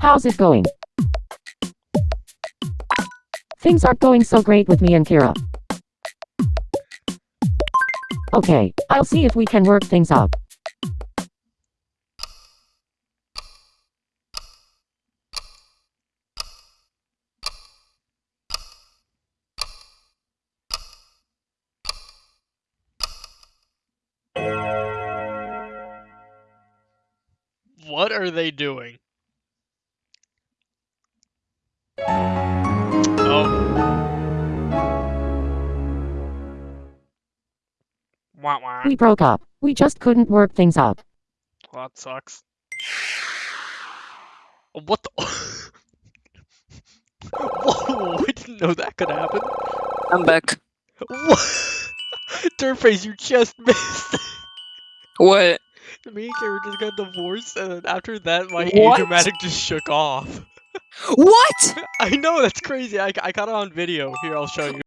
How's it going? Things aren't going so great with me and Kira. Okay, I'll see if we can work things out. What are they doing? Wah wah. We broke up. We just couldn't work things out. Well, that sucks. What the? Whoa! I didn't know that could happen. I'm back. What? Dirtface, you just missed. What? Me and Kara just got divorced, and then after that, my What? dramatic just shook off. What? I know that's crazy. I, I got it on video. Here, I'll show you.